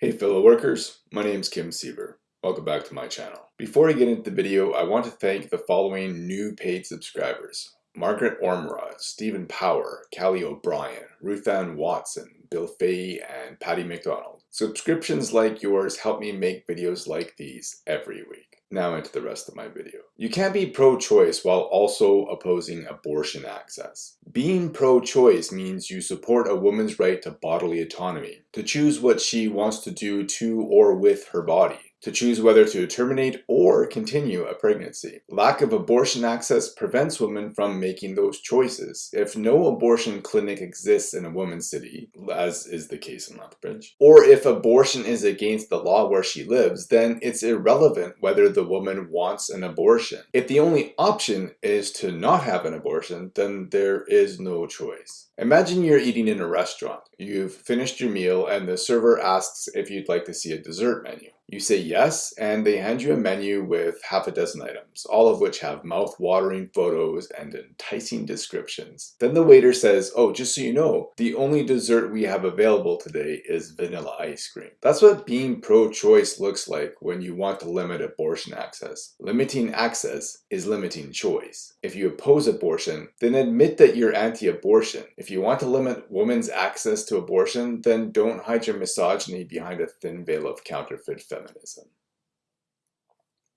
Hey fellow workers, my name is Kim Siever. Welcome back to my channel. Before I get into the video, I want to thank the following new paid subscribers. Margaret Ormerod, Stephen Power, Callie O'Brien, Ruthann Watson, Bill Fay, and Patty McDonald. Subscriptions like yours help me make videos like these every week. Now into the rest of my video. You can't be pro-choice while also opposing abortion access. Being pro-choice means you support a woman's right to bodily autonomy, to choose what she wants to do to or with her body to choose whether to terminate or continue a pregnancy. Lack of abortion access prevents women from making those choices. If no abortion clinic exists in a woman's city, as is the case in Lethbridge, or if abortion is against the law where she lives, then it's irrelevant whether the woman wants an abortion. If the only option is to not have an abortion, then there is no choice. Imagine you're eating in a restaurant. You've finished your meal and the server asks if you'd like to see a dessert menu. You say yes, and they hand you a menu with half a dozen items, all of which have mouth-watering photos and enticing descriptions. Then the waiter says, oh, just so you know, the only dessert we have available today is vanilla ice cream. That's what being pro-choice looks like when you want to limit abortion access. Limiting access is limiting choice. If you oppose abortion, then admit that you're anti-abortion. If you want to limit women's access to abortion, then don't hide your misogyny behind a thin veil of counterfeit feminism.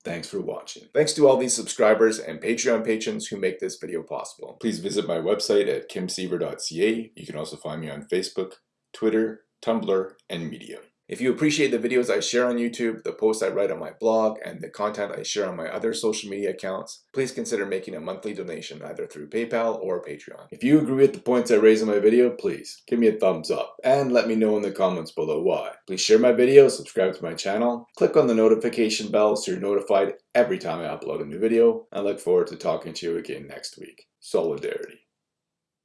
Thanks for watching. Thanks to all these subscribers and Patreon patrons who make this video possible. Please visit my website at kimsiever.ca. You can also find me on Facebook, Twitter, Tumblr, and Medium. If you appreciate the videos I share on YouTube, the posts I write on my blog, and the content I share on my other social media accounts, please consider making a monthly donation either through PayPal or Patreon. If you agree with the points I raise in my video, please give me a thumbs up and let me know in the comments below why. Please share my video, subscribe to my channel, click on the notification bell so you're notified every time I upload a new video. I look forward to talking to you again next week. Solidarity.